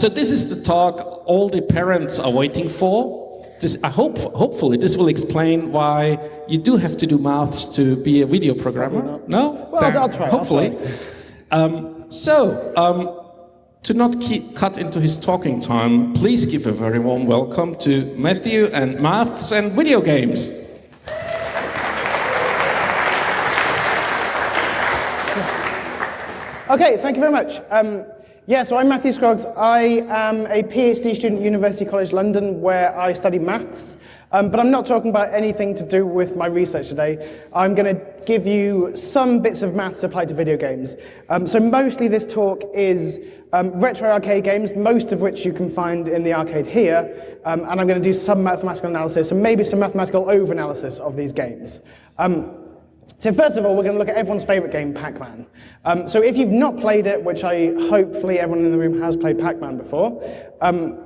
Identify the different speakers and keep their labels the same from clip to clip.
Speaker 1: so this is the talk all the parents are waiting for. This, I hope, hopefully, this will explain why you do have to do maths to be a video programmer. No?
Speaker 2: Well, I'll, I'll, try.
Speaker 1: Hopefully.
Speaker 2: I'll try.
Speaker 1: Um, so, um, to not keep cut into his talking time, please give a very warm welcome to Matthew and Maths and Video Games.
Speaker 2: Okay, thank you very much. Um, yeah, so I'm Matthew Scroggs. I am a PhD student at University College London where I study maths, um, but I'm not talking about anything to do with my research today. I'm going to give you some bits of maths applied to video games. Um, so mostly this talk is um, retro arcade games, most of which you can find in the arcade here, um, and I'm going to do some mathematical analysis and maybe some mathematical over-analysis of these games. Um, so first of all, we're going to look at everyone's favorite game, Pac-Man. Um, so if you've not played it, which I hopefully everyone in the room has played Pac-Man before, um,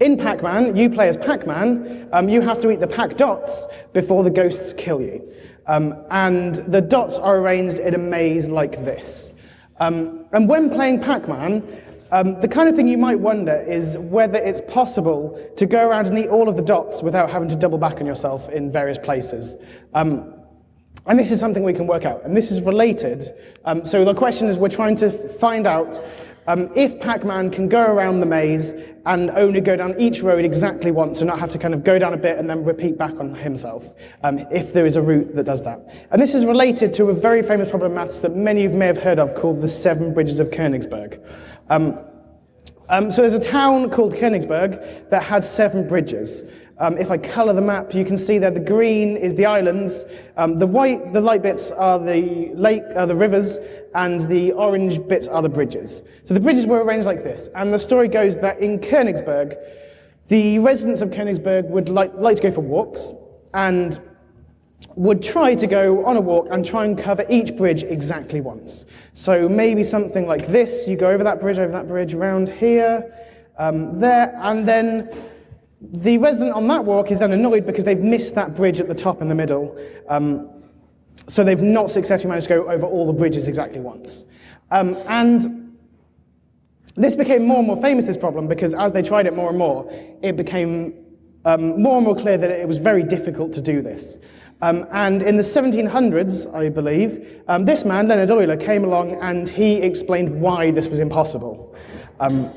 Speaker 2: in Pac-Man, you play as Pac-Man, um, you have to eat the Pac dots before the ghosts kill you. Um, and the dots are arranged in a maze like this. Um, and when playing Pac-Man, um, the kind of thing you might wonder is whether it's possible to go around and eat all of the dots without having to double back on yourself in various places. Um, and this is something we can work out, and this is related. Um, so the question is, we're trying to find out um, if Pac-Man can go around the maze and only go down each road exactly once and not have to kind of go down a bit and then repeat back on himself, um, if there is a route that does that. And this is related to a very famous problem in maths that many of you may have heard of called the Seven Bridges of Königsberg. Um, um, so there's a town called Königsberg that had seven bridges. Um, if I color the map, you can see that the green is the islands, um, the white, the light bits are the lake, are the rivers, and the orange bits are the bridges. So the bridges were arranged like this, and the story goes that in Königsberg, the residents of Königsberg would like, like to go for walks, and would try to go on a walk and try and cover each bridge exactly once. So maybe something like this, you go over that bridge, over that bridge, around here, um, there, and then the resident on that walk is then annoyed because they've missed that bridge at the top in the middle. Um, so they've not successfully managed to go over all the bridges exactly once. Um, and this became more and more famous, this problem, because as they tried it more and more, it became um, more and more clear that it was very difficult to do this. Um, and in the 1700s, I believe, um, this man, Leonhard Euler, came along and he explained why this was impossible. Um,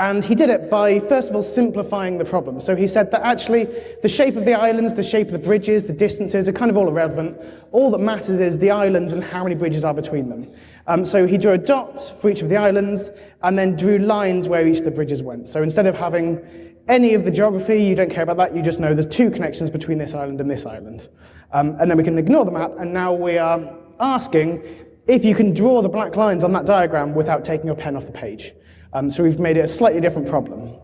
Speaker 2: and he did it by, first of all, simplifying the problem. So he said that actually the shape of the islands, the shape of the bridges, the distances are kind of all irrelevant. All that matters is the islands and how many bridges are between them. Um, so he drew a dot for each of the islands and then drew lines where each of the bridges went. So instead of having any of the geography, you don't care about that, you just know there's two connections between this island and this island. Um, and then we can ignore the map, and now we are asking if you can draw the black lines on that diagram without taking your pen off the page. Um, so we've made it a slightly different problem.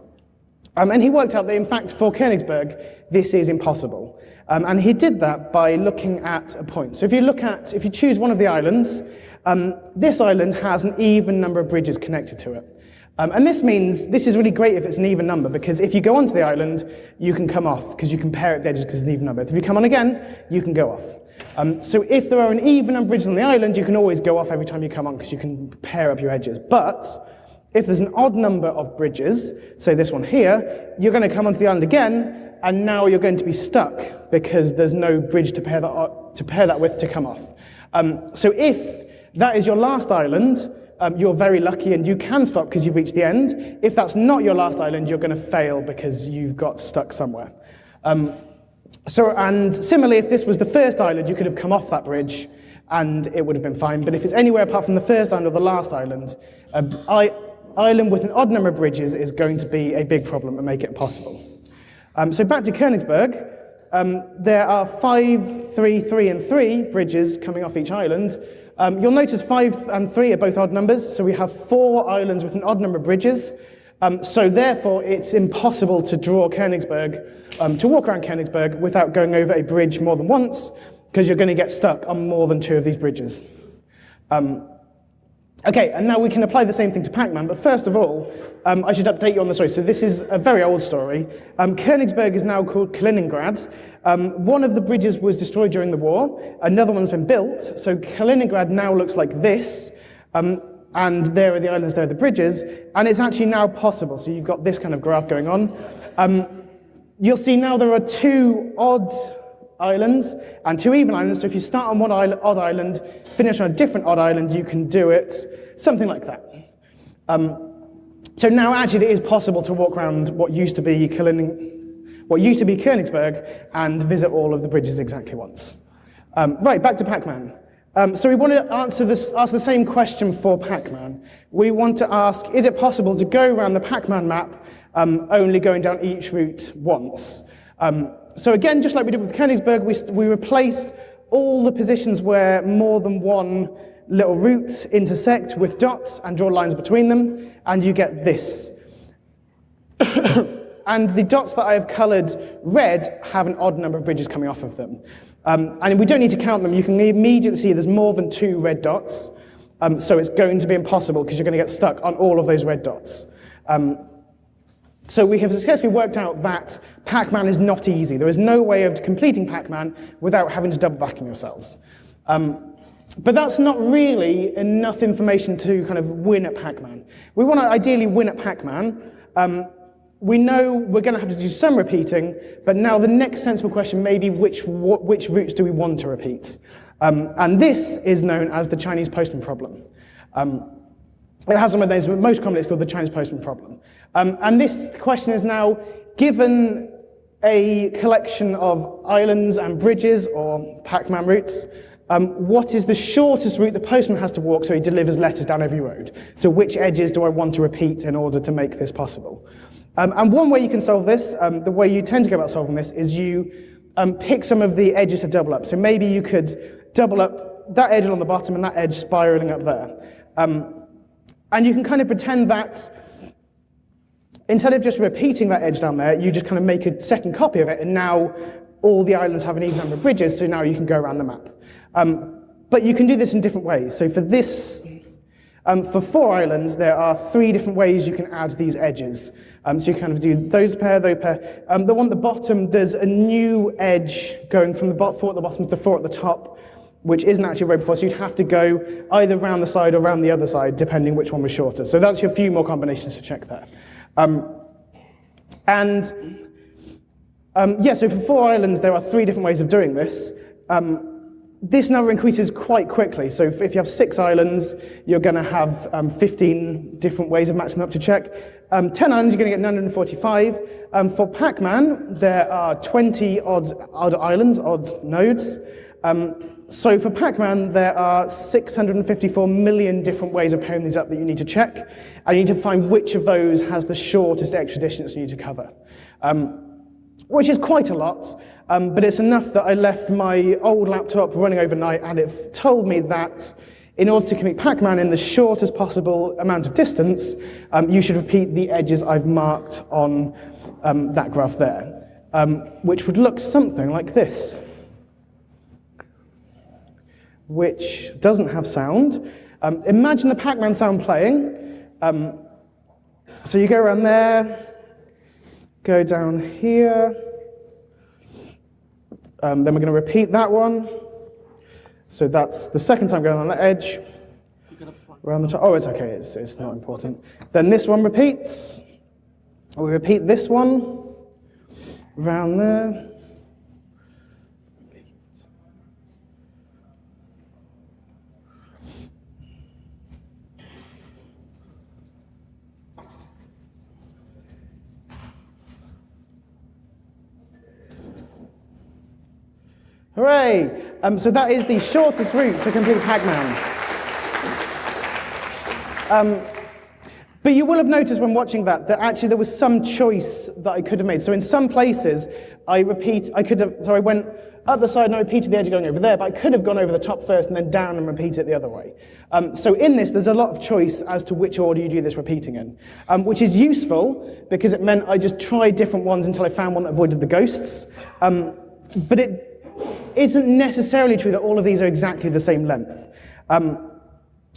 Speaker 2: Um, and he worked out that, in fact, for Königsberg, this is impossible. Um, and he did that by looking at a point. So if you look at, if you choose one of the islands, um, this island has an even number of bridges connected to it. Um, and this means, this is really great if it's an even number, because if you go onto the island, you can come off, because you can pair it there just because it's an even number. If you come on again, you can go off. Um, so if there are an even number of bridges on the island, you can always go off every time you come on, because you can pair up your edges. But if there's an odd number of bridges, say this one here, you're going to come onto the island again, and now you're going to be stuck because there's no bridge to pair that, to pair that with to come off. Um, so if that is your last island, um, you're very lucky and you can stop because you've reached the end. If that's not your last island, you're going to fail because you've got stuck somewhere. Um, so, and similarly, if this was the first island, you could have come off that bridge and it would have been fine. But if it's anywhere apart from the first island or the last island, uh, I, island with an odd number of bridges is going to be a big problem and make it impossible. Um, so back to Königsberg, um, there are five, three, three, and three bridges coming off each island. Um, you'll notice five and three are both odd numbers, so we have four islands with an odd number of bridges. Um, so therefore, it's impossible to draw Königsberg, um, to walk around Königsberg without going over a bridge more than once, because you're going to get stuck on more than two of these bridges. Um, Okay, and now we can apply the same thing to Pac-Man, but first of all, um, I should update you on the story. So this is a very old story. Um, Königsberg is now called Kaliningrad. Um, one of the bridges was destroyed during the war, another one's been built, so Kaliningrad now looks like this. Um, and there are the islands, there are the bridges, and it's actually now possible. So you've got this kind of graph going on. Um, you'll see now there are two odd islands and two even islands. So if you start on one odd island, finish on a different odd island, you can do it something like that. Um, so now actually it is possible to walk around what used to be what used to be Königsberg and visit all of the bridges exactly once. Um, right, back to Pac-Man. Um, so we want to answer this, ask the same question for Pac-Man. We want to ask, is it possible to go around the Pac-Man map um, only going down each route once? So again, just like we did with Königsberg, we, we replace all the positions where more than one little route intersect with dots and draw lines between them, and you get this. and the dots that I have colored red have an odd number of bridges coming off of them. Um, and we don't need to count them. You can immediately see there's more than two red dots. Um, so it's going to be impossible because you're going to get stuck on all of those red dots. Um, so we have successfully worked out that Pac-Man is not easy. There is no way of completing Pac-Man without having to double back on yourselves. Um, but that's not really enough information to kind of win at Pac-Man. We want to ideally win at Pac-Man, um, we know we're going to have to do some repeating, but now the next sensible question may be which, which routes do we want to repeat? Um, and this is known as the Chinese postman problem. Um, it has some of those, but most commonly it's called the Chinese postman problem. Um, and this question is now, given a collection of islands and bridges, or Pac-Man routes, um, what is the shortest route the postman has to walk so he delivers letters down every road? So which edges do I want to repeat in order to make this possible? Um, and one way you can solve this, um, the way you tend to go about solving this, is you um, pick some of the edges to double up. So maybe you could double up that edge on the bottom and that edge spiraling up there. Um, and you can kind of pretend that instead of just repeating that edge down there, you just kind of make a second copy of it, and now all the islands have an even number of bridges, so now you can go around the map. Um, but you can do this in different ways. So for this, um, for four islands, there are three different ways you can add these edges. Um, so you kind of do those pair, those pair. Um, the one at the bottom, there's a new edge going from the four at the bottom to the four at the top, which isn't actually a row before, so you'd have to go either round the side or round the other side, depending which one was shorter. So that's your few more combinations to check there. Um, and um, yeah, so for four islands, there are three different ways of doing this. Um, this number increases quite quickly. So if, you have six islands, you're going to have um, 15 different ways of matching up to check. Um, 10 islands, you're going to get 945. Um, for Pac-Man, there are 20 odd, odd islands, odd nodes. Um, so for Pac-Man, there are 654 million different ways of pairing these up that you need to check. And you need to find which of those has the shortest extra distance you need to cover, um, which is quite a lot. Um, but it's enough that I left my old laptop running overnight and it told me that in order to commit Pac-Man in the shortest possible amount of distance, um, you should repeat the edges I've marked on um, that graph there, um, which would look something like this, which doesn't have sound. Um, imagine the Pac-Man sound playing. Um, so you go around there, go down here, um, then we're going to repeat that one. So that's the second time going on the edge. Around the top. Oh, it's okay, it's, it's not important. Then this one repeats. We repeat this one. Around there. Hooray! Um, so that is the shortest route to complete Pac-Man. Um, but you will have noticed when watching that that actually there was some choice that I could have made. So in some places, I repeat, I could have, so I went up the side and I repeated the edge going over there, but I could have gone over the top first and then down and repeat it the other way. Um, so in this, there's a lot of choice as to which order you do this repeating in, um, which is useful because it meant I just tried different ones until I found one that avoided the ghosts. Um, but it isn't necessarily true that all of these are exactly the same length. Um,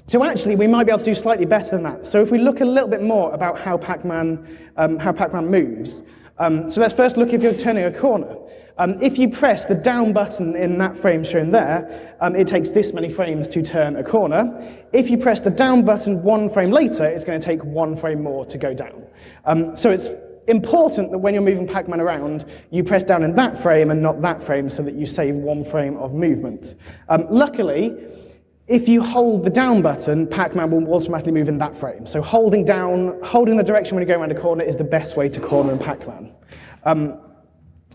Speaker 2: so actually, we might be able to do slightly better than that. So if we look a little bit more about how Pac-Man um, how Pac-Man moves, um, so let's first look if you're turning a corner. Um, if you press the down button in that frame shown there, um, it takes this many frames to turn a corner. If you press the down button one frame later, it's going to take one frame more to go down. Um, so it's important that when you're moving Pac-Man around, you press down in that frame and not that frame so that you save one frame of movement. Um, luckily, if you hold the down button, Pac-Man will automatically move in that frame. So holding down, holding the direction when you go around a corner is the best way to corner in Pac-Man. Um,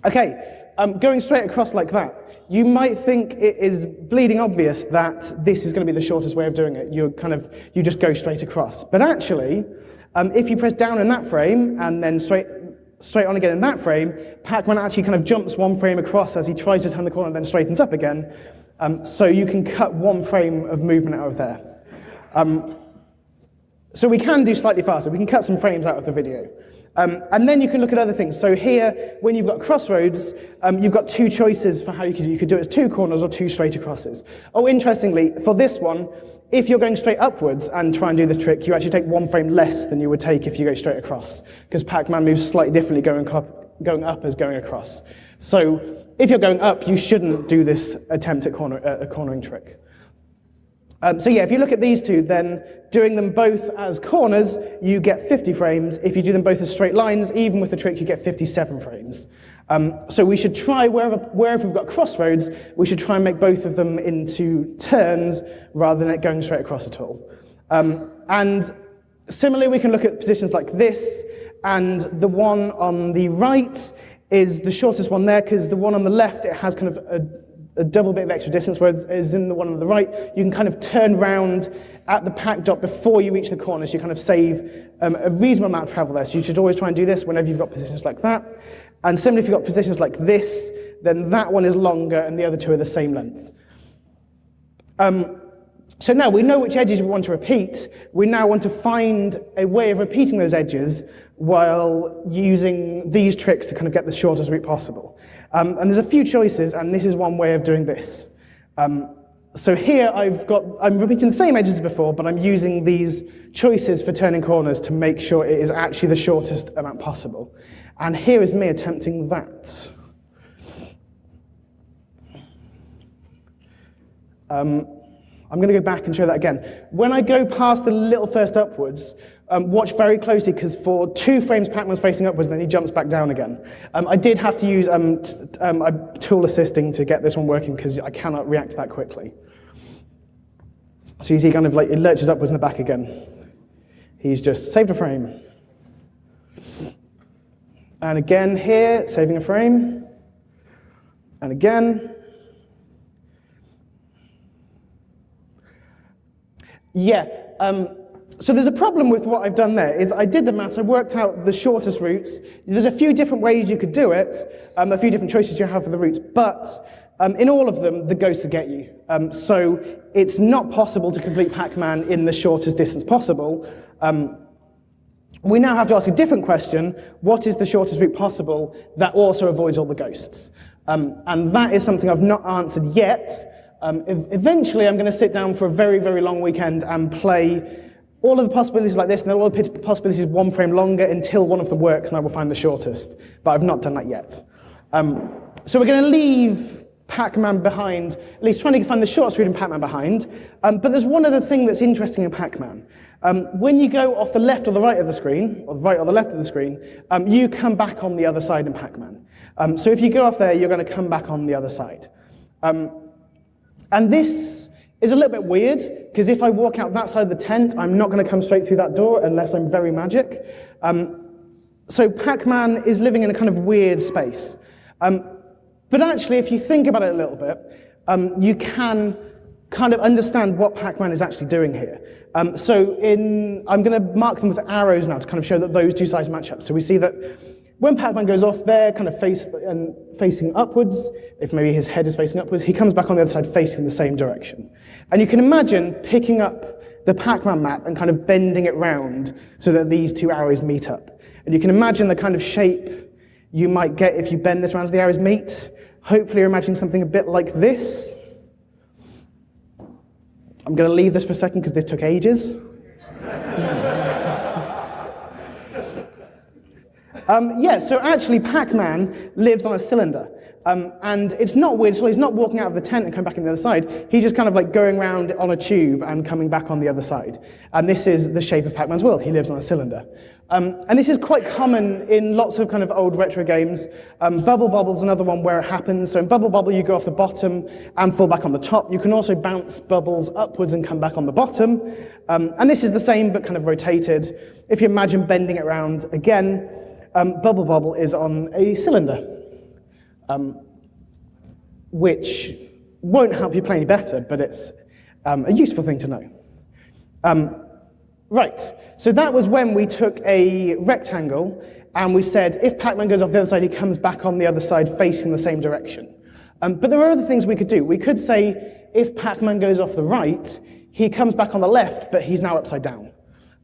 Speaker 2: okay, um, going straight across like that. You might think it is bleeding obvious that this is going to be the shortest way of doing it. You're kind of, you just go straight across. But actually, um, if you press down in that frame and then straight, straight on again in that frame, Pac-Man actually kind of jumps one frame across as he tries to turn the corner and then straightens up again. Um, so you can cut one frame of movement out of there. Um, so we can do slightly faster. We can cut some frames out of the video. Um, and then you can look at other things. So here, when you've got crossroads, um, you've got two choices for how you could, do. It. You could do it as two corners or two straight acrosses. Oh, interestingly, for this one, if you're going straight upwards and try and do this trick, you actually take one frame less than you would take if you go straight across, because Pac-Man moves slightly differently going up, going up as going across. So if you're going up, you shouldn't do this attempt at corner, uh, a cornering trick. Um, so yeah, if you look at these two, then doing them both as corners, you get 50 frames. If you do them both as straight lines, even with the trick, you get 57 frames. Um, so we should try, wherever, wherever we've got crossroads, we should try and make both of them into turns rather than it going straight across at all. Um, and similarly, we can look at positions like this, and the one on the right is the shortest one there, because the one on the left, it has kind of a, a double bit of extra distance, whereas in the one on the right, you can kind of turn round at the Pac dot before you reach the corner, so you kind of save um, a reasonable amount of travel there. So you should always try and do this whenever you've got positions like that. And similarly, if you've got positions like this, then that one is longer and the other two are the same length. Um, so now we know which edges we want to repeat. We now want to find a way of repeating those edges while using these tricks to kind of get the shortest route possible. Um, and there's a few choices, and this is one way of doing this. Um, so here I've got, I'm repeating the same edges as before, but I'm using these choices for turning corners to make sure it is actually the shortest amount possible. And here is me attempting that. Um, I'm going to go back and show that again. When I go past the little first upwards, um, watch very closely because for two frames Pac-Man's facing upwards, then he jumps back down again. Um, I did have to use um, um a tool assisting to get this one working because I cannot react that quickly. So you see kind of like it lurches upwards and back again. He's just saved a frame. And again here, saving a frame. And again. Yeah, um, so there's a problem with what I've done there, is I did the maths, I worked out the shortest routes. There's a few different ways you could do it, um, a few different choices you have for the routes, but um, in all of them, the ghosts get you. Um, so it's not possible to complete Pac-Man in the shortest distance possible. Um, we now have to ask a different question. What is the shortest route possible that also avoids all the ghosts? Um, and that is something I've not answered yet. Um, eventually, I'm going to sit down for a very, very long weekend and play all of the possibilities like this, and all the possibilities one frame longer until one of them works, and I will find the shortest. But I've not done that yet. Um, so we're going to leave Pac-Man behind, at least trying to find the shortest route in Pac-Man behind. Um, but there's one other thing that's interesting in Pac-Man. Um, when you go off the left or the right of the screen, or the right or the left of the screen, um, you come back on the other side in Pac-Man. Um, so if you go off there, you're going to come back on the other side. Um, and this is a little bit weird, because if I walk out that side of the tent, I'm not going to come straight through that door unless I'm very magic. Um, so Pac-Man is living in a kind of weird space. Um, but actually, if you think about it a little bit, you can kind of understand what Pac-Man is actually doing here. Um, so in, I'm going to mark them with arrows now to kind of show that those two sides match up. So we see that when Pac-Man goes off there, kind of face, and facing upwards, if maybe his head is facing upwards, he comes back on the other side facing the same direction. And you can imagine picking up the Pac-Man map and kind of bending it round so that these two arrows meet up. And you can imagine the kind of shape you might get if you bend this around so the arrows meet. Hopefully you're imagining something a bit like this. I'm going to leave this for a second because this took ages. um, yeah, so actually Pac-Man lives on a cylinder. Um, and it's not weird, so he's not walking out of the tent and coming back on the other side. He's just kind of like going around on a tube and coming back on the other side. And this is the shape of Pac-Man's world. He lives on a cylinder. Um, and this is quite common in lots of kind of old retro games. Um, Bubble is another one where it happens. So in Bubble Bobble, you go off the bottom and fall back on the top. You can also bounce bubbles upwards and come back on the bottom. Um, and this is the same, but kind of rotated. If you imagine bending it around again, um, Bubble Bobble is on a cylinder um, which won't help you play any better, but it's um, a useful thing to know. Um, right, so that was when we took a rectangle and we said if Pac-Man goes off the other side, he comes back on the other side facing the same direction. Um, but there are other things we could do. We could say if Pac-Man goes off the right, he comes back on the left, but he's now upside down.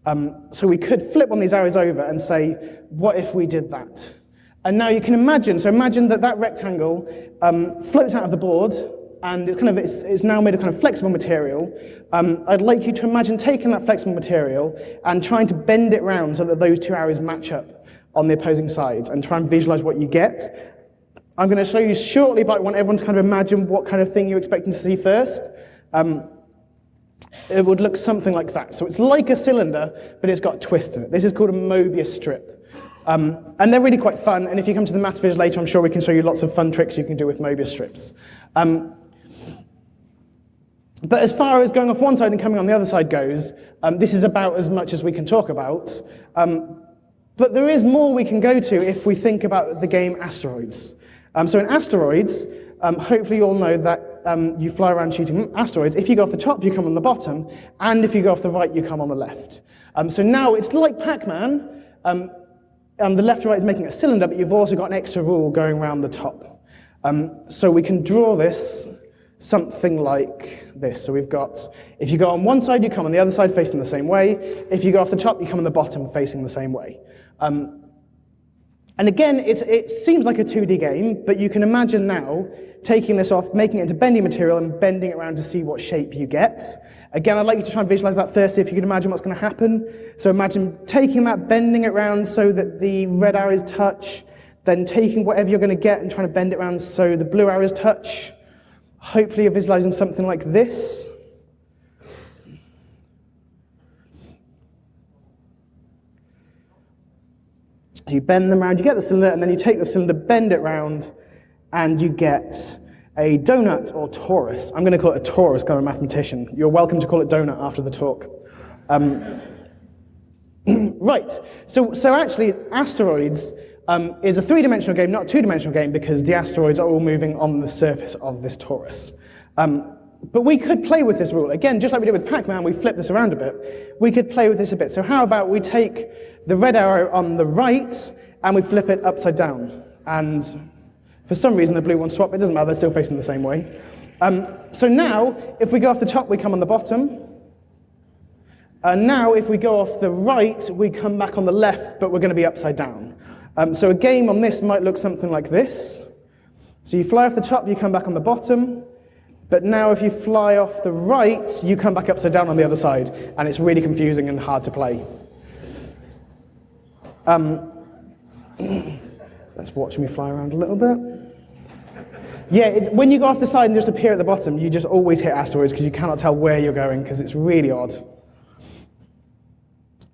Speaker 2: Um, so we could flip one of these arrows over and say, what if we did that? And now you can imagine, so imagine that that rectangle um, floats out of the board, and it's, kind of, it's, it's now made of kind of flexible material. Um, I'd like you to imagine taking that flexible material and trying to bend it round so that those two arrows match up on the opposing sides, and try and visualize what you get. I'm going to show you shortly, but I want everyone to kind of imagine what kind of thing you're expecting to see first. Um, it would look something like that. So it's like a cylinder, but it's got a twist in it. This is called a Mobius strip. Um, and they're really quite fun, and if you come to the maths viz later, I'm sure we can show you lots of fun tricks you can do with Mobius strips. Um, but as far as going off one side and coming on the other side goes, um, this is about as much as we can talk about. Um, but there is more we can go to if we think about the game Asteroids. Um, so in Asteroids, um, hopefully you all know that um, you fly around shooting asteroids. If you go off the top, you come on the bottom, and if you go off the right, you come on the left. Um, so now it's like Pac-Man, um, um, the left to right is making a cylinder, but you've also got an extra rule going around the top. Um, so we can draw this something like this. So we've got, if you go on one side, you come on the other side facing the same way. If you go off the top, you come on the bottom facing the same way. Um, and again, it seems like a 2D game, but you can imagine now taking this off, making it into bendy material and bending it around to see what shape you get. Again, I'd like you to try and visualize that first, if you can imagine what's going to happen. So imagine taking that, bending it around so that the red arrows touch, then taking whatever you're going to get and trying to bend it around so the blue arrows touch. Hopefully you're visualizing something like this. you bend them around, you get the cylinder, and then you take the cylinder, bend it round, and you get a donut or torus. I'm going to call it a torus because I'm a mathematician. You're welcome to call it donut after the talk. Um, right, so, so actually, asteroids um, is a three-dimensional game, not a two-dimensional game, because the asteroids are all moving on the surface of this torus. Um, but we could play with this rule. Again, just like we did with Pac-Man, we flip this around a bit. We could play with this a bit. So how about we take the red arrow on the right, and we flip it upside down. And for some reason, the blue one swap. It doesn't matter, they're still facing the same way. Um, so now, if we go off the top, we come on the bottom. And now, if we go off the right, we come back on the left, but we're going to be upside down. Um, so a game on this might look something like this. So you fly off the top, you come back on the bottom. But now if you fly off the right, you come back upside down on the other side. And it's really confusing and hard to play. Um, let's watch me fly around a little bit. Yeah, it's, when you go off the side and just appear at the bottom, you just always hit asteroids because you cannot tell where you're going because it's really odd.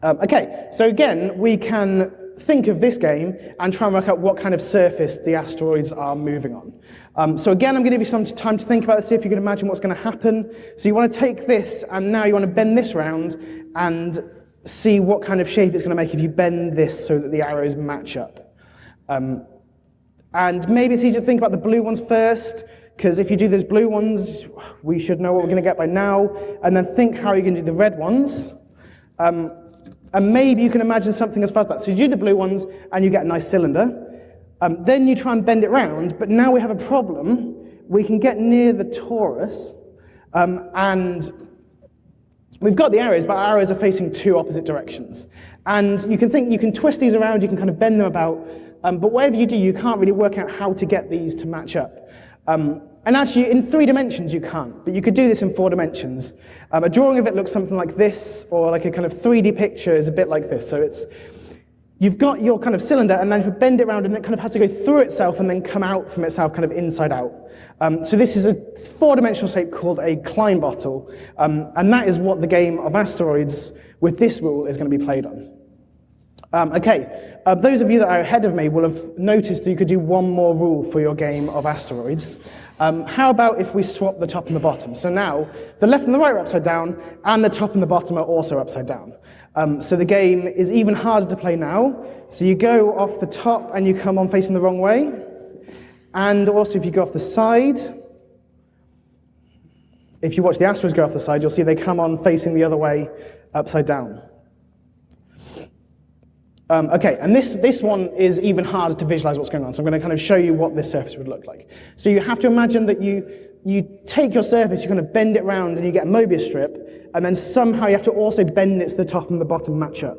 Speaker 2: Um, okay, so again, we can think of this game and try and work out what kind of surface the asteroids are moving on. Um, so again, I'm going to give you some time to think about this, see if you can imagine what's going to happen. So you want to take this, and now you want to bend this round and see what kind of shape it's going to make if you bend this so that the arrows match up. Um, and maybe it's easier to think about the blue ones first, because if you do those blue ones, we should know what we're going to get by now. And then think how you're going to do the red ones. Um, and maybe you can imagine something as far as that. So you do the blue ones, and you get a nice cylinder. Um, then you try and bend it round, but now we have a problem. We can get near the torus, um, and we've got the arrows, but our arrows are facing two opposite directions. And you can think, you can twist these around, you can kind of bend them about, um, but whatever you do, you can't really work out how to get these to match up. Um, and actually, in three dimensions, you can't, but you could do this in four dimensions. Um, a drawing of it looks something like this, or like a kind of 3D picture is a bit like this. So it's, you've got your kind of cylinder, and then you bend it around, and it kind of has to go through itself and then come out from itself, kind of inside out. Um, so this is a four-dimensional shape called a Klein bottle, um, and that is what the game of asteroids with this rule is going to be played on. Um, okay, uh, those of you that are ahead of me will have noticed that you could do one more rule for your game of asteroids. Um, how about if we swap the top and the bottom? So now, the left and the right are upside down, and the top and the bottom are also upside down. Um, so the game is even harder to play now. So you go off the top and you come on facing the wrong way. And also if you go off the side, if you watch the asteroids go off the side, you'll see they come on facing the other way, upside down. Um, okay, and this, this one is even harder to visualize what's going on. So I'm going to kind of show you what this surface would look like. So you have to imagine that you, you take your surface, you kind of bend it around, and you get a Mobius strip, and then somehow you have to also bend it so the top and the bottom match up.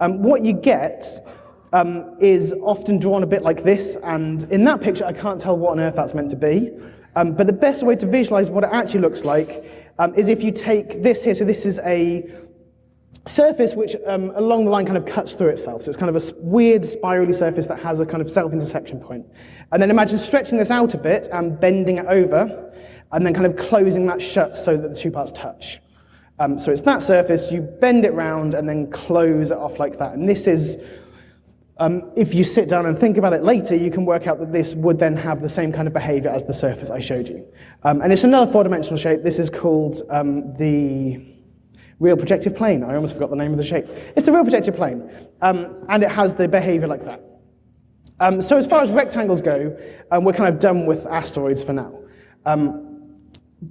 Speaker 2: Um, what you get um, is often drawn a bit like this, and in that picture I can't tell what on earth that's meant to be. Um, but the best way to visualize what it actually looks like um, is if you take this here, so this is a surface which um, along the line kind of cuts through itself. So it's kind of a weird spirally surface that has a kind of self-intersection point. And then imagine stretching this out a bit and bending it over, and then kind of closing that shut so that the two parts touch. Um, so it's that surface, you bend it round and then close it off like that. And this is, um, if you sit down and think about it later, you can work out that this would then have the same kind of behavior as the surface I showed you. Um, and it's another four-dimensional shape. This is called um, the Real projective plane. I almost forgot the name of the shape. It's the real projective plane, um, and it has the behavior like that. Um, so as far as rectangles go, um, we're kind of done with asteroids for now. Um,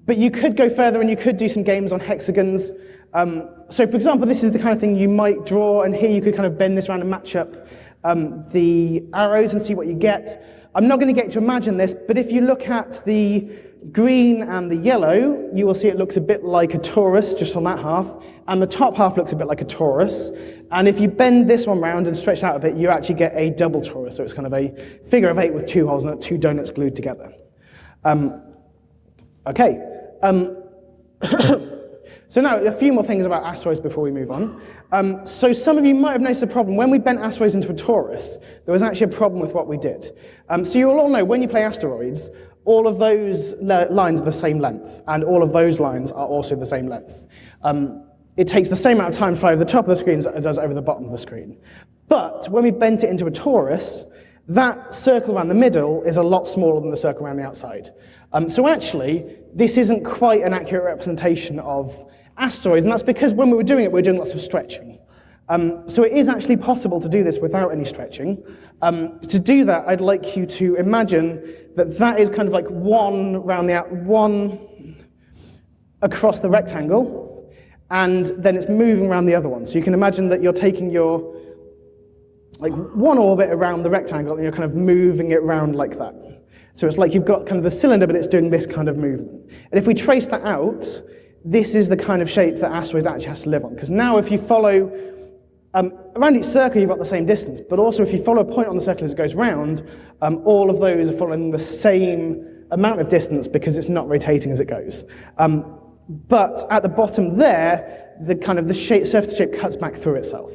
Speaker 2: but you could go further and you could do some games on hexagons. Um, so for example, this is the kind of thing you might draw, and here you could kind of bend this around and match up um, the arrows and see what you get. I'm not going to get to imagine this, but if you look at the green and the yellow, you will see it looks a bit like a torus just on that half, and the top half looks a bit like a torus. And if you bend this one round and stretch out a bit, you actually get a double torus. So it's kind of a figure of eight with two holes and two donuts glued together. Um, okay. Um, so now a few more things about asteroids before we move on. Um, so some of you might have noticed a problem. When we bent asteroids into a torus, there was actually a problem with what we did. Um, so you will all know when you play asteroids, all of those lines are the same length, and all of those lines are also the same length. Um, it takes the same amount of time to fly over the top of the screen as it does over the bottom of the screen. But when we bent it into a torus, that circle around the middle is a lot smaller than the circle around the outside. Um, so actually, this isn't quite an accurate representation of asteroids, and that's because when we were doing it, we were doing lots of stretching. Um, so it is actually possible to do this without any stretching. Um, to do that, I'd like you to imagine that that is kind of like one round the one across the rectangle, and then it's moving around the other one. So you can imagine that you're taking your like one orbit around the rectangle and you're kind of moving it around like that. So it's like you've got kind of the cylinder, but it's doing this kind of movement. And if we trace that out, this is the kind of shape that asteroids actually has to live on. Because now if you follow um, around each circle, you've got the same distance, but also if you follow a point on the circle as it goes round, um, all of those are following the same amount of distance because it's not rotating as it goes. Um, but at the bottom there, the kind of the shape, surface shape cuts back through itself.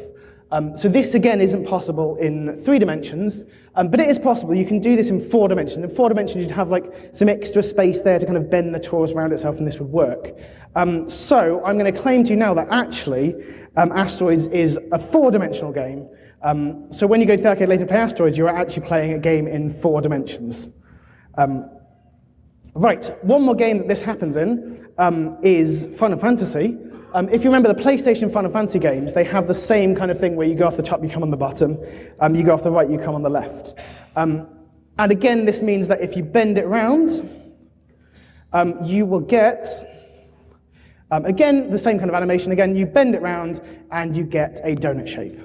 Speaker 2: Um, so this, again, isn't possible in three dimensions, um, but it is possible. You can do this in four dimensions. In four dimensions, you'd have like some extra space there to kind of bend the torus around itself, and this would work. Um, so I'm going to claim to you now that actually um, Asteroids is a four-dimensional game. Um, so when you go to the arcade later play Asteroids, you're actually playing a game in four dimensions. Um, right, one more game that this happens in is Final Fantasy. Um, if you remember the PlayStation Final Fantasy games, they have the same kind of thing where you go off the top, you come on the bottom. Um, you go off the right, you come on the left. and again, this means that if you bend it around, you will get um, again, the same kind of animation. Again, you bend it round and you get a donut shape.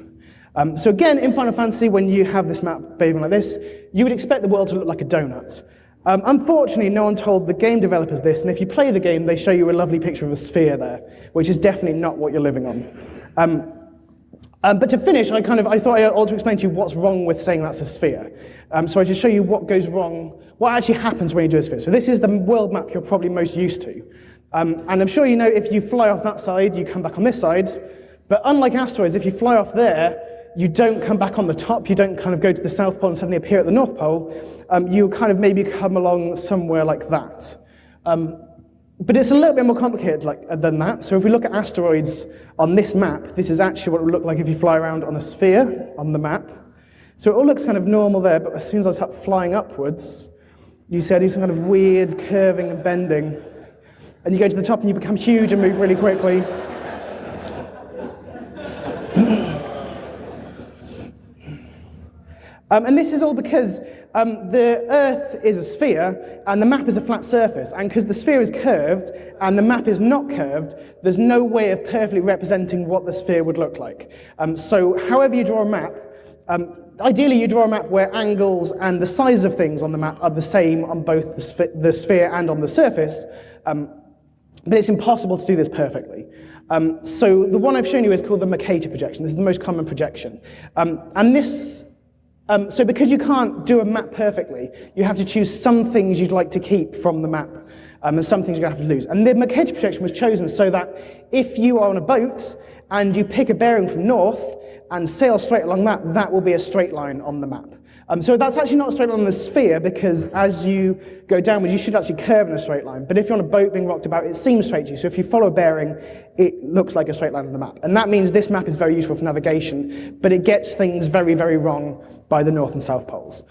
Speaker 2: Um, so again, in Final Fantasy, when you have this map behaving like this, you would expect the world to look like a donut. Um, unfortunately, no one told the game developers this, and if you play the game, they show you a lovely picture of a sphere there, which is definitely not what you're living on. Um, um, but to finish, I kind of I thought I ought to explain to you what's wrong with saying that's a sphere. Um, so I just show you what goes wrong, what actually happens when you do a sphere. So this is the world map you're probably most used to. Um, and I'm sure you know if you fly off that side, you come back on this side. But unlike asteroids, if you fly off there, you don't come back on the top, you don't kind of go to the South Pole and suddenly appear at the North Pole, um, you kind of maybe come along somewhere like that. Um, but it's a little bit more complicated like, than that. So if we look at asteroids on this map, this is actually what it would look like if you fly around on a sphere on the map. So it all looks kind of normal there, but as soon as I start flying upwards, you see I do some kind of weird curving and bending. And you go to the top and you become huge and move really quickly. Um, and this is all because um, the Earth is a sphere and the map is a flat surface. And because the sphere is curved and the map is not curved, there's no way of perfectly representing what the sphere would look like. Um, so however you draw a map, um, ideally you draw a map where angles and the size of things on the map are the same on both the, the sphere and on the surface. Um, but it's impossible to do this perfectly. Um, so the one I've shown you is called the Mercator projection. This is the most common projection. and this um, so because you can't do a map perfectly, you have to choose some things you'd like to keep from the map, um, and some things you're going to have to lose. And the Mercator projection was chosen so that if you are on a boat and you pick a bearing from north and sail straight along that, that will be a straight line on the map. Um, so that's actually not a straight line on the sphere because as you go downwards, you should actually curve in a straight line. But if you're on a boat being rocked about, it seems straight to you. So if you follow a bearing, it looks like a straight line on the map. And that means this map is very useful for navigation, but it gets things very, very wrong by the North and South Poles.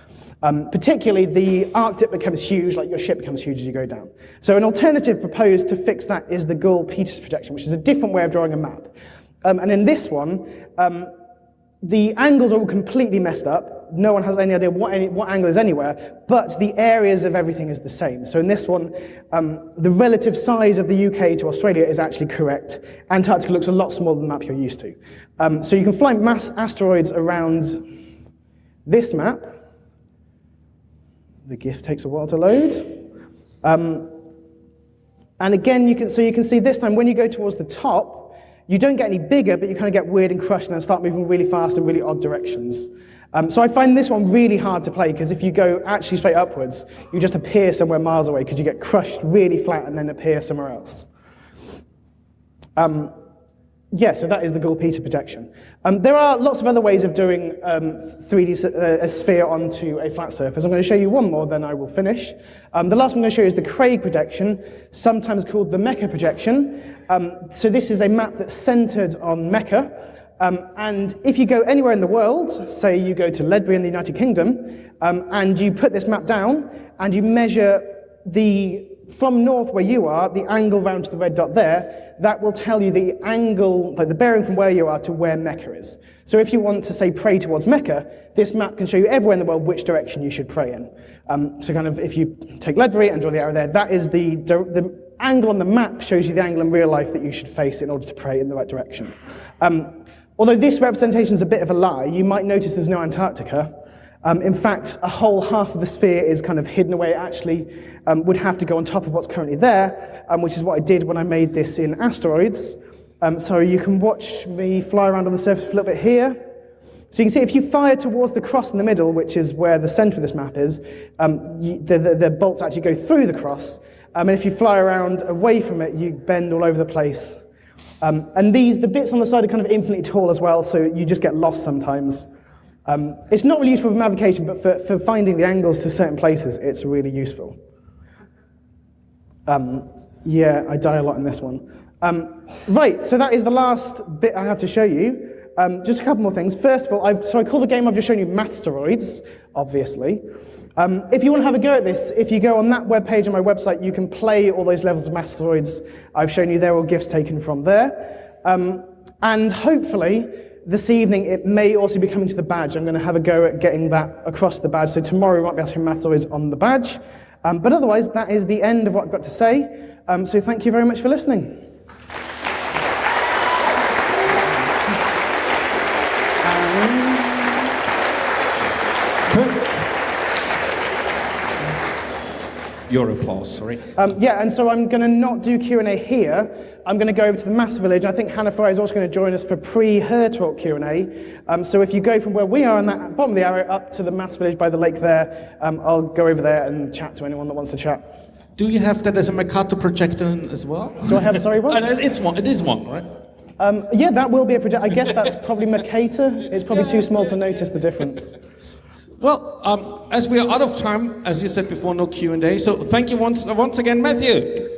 Speaker 2: Um, particularly, the Arctic becomes huge, like your ship becomes huge as you go down. So an alternative proposed to fix that is the Gall-Peters projection, which is a different way of drawing a map. Um, and in this one, um, the angles are all completely messed up, no one has any idea what, any, what angle is anywhere, but the areas of everything is the same. So in this one, um, the relative size of the UK to Australia is actually correct. Antarctica looks a lot smaller than the map you're used to. Um, so you can fly mass asteroids around this map. The GIF takes a while to load. Um, and again, you can, so you can see this time when you go towards the top, you don't get any bigger, but you kind of get weird and crushed and then start moving really fast in really odd directions. Um, so I find this one really hard to play because if you go actually straight upwards, you just appear somewhere miles away because you get crushed really flat and then appear somewhere else. Um, yeah, so that is the Gall-Peter projection. Um, there are lots of other ways of doing 3D uh, a sphere onto a flat surface. I'm going to show you one more, then I will finish. Um, the last one I'm going to show you is the Craig projection, sometimes called the Mecca projection. Um, so this is a map that's centered on Mecca. Um, and if you go anywhere in the world, say you go to Ledbury in the United Kingdom, um, and you put this map down, and you measure the, from north where you are, the angle round to the red dot there, that will tell you the angle, like the bearing from where you are to where Mecca is. So if you want to, say, pray towards Mecca, this map can show you everywhere in the world which direction you should pray in. Um, so kind of, if you take Ledbury and draw the arrow there, that is the, the angle on the map shows you the angle in real life that you should face in order to pray in the right direction. Um, Although this representation is a bit of a lie, you might notice there's no Antarctica. Um, in fact, a whole half of the sphere is kind of hidden away. Actually um, would have to go on top of what's currently there, um, which is what I did when I made this in asteroids. Um, so you can watch me fly around on the surface a little bit here. So you can see if you fire towards the cross in the middle, which is where the center of this map is, um, you, the, the, the, bolts actually go through the cross. Um, and if you fly around away from it, you bend all over the place. And these, the bits on the side are kind of infinitely tall as well, so you just get lost sometimes. Um, it's not really useful for navigation, but for, for finding the angles to certain places, it's really useful. Um, yeah, I die a lot in this one. Um, right, so that is the last bit I have to show you. Um, just a couple more things. First of all, I've, so I call the game I've just shown you Mathsteroids, obviously. Um, if you want to have a go at this, if you go on that web page on my website, you can play all those levels of Mathsteroids I've shown you They're all gifts taken from there. Um, and hopefully, this evening, it may also be coming to the badge. I'm going to have a go at getting that across the badge. So tomorrow, we might be able to Mathsteroids on the badge. Um, but otherwise, that is the end of what I've got to say. Um, so thank you very much for listening.
Speaker 1: Your applause, sorry.
Speaker 2: Um, yeah, and so I'm going to not do Q&A here. I'm going to go over to the Maths Village. I think Hannah Fry is also going to join us for pre-her talk Q&A. Um, so if you go from where we are on that bottom of the arrow up to the Maths Village by the lake there, um, I'll go over there and chat to anyone that wants to chat.
Speaker 1: Do you have that as a Mercator projector as well?
Speaker 2: Do I have, sorry, what?
Speaker 1: it's one, it is one, right?
Speaker 2: Um, yeah, that will be a project. I guess that's probably Mercator. It's probably too small to notice the difference.
Speaker 1: Well, um, as we are out of time, as you said before, no Q&A. So thank you once, once again, Matthew.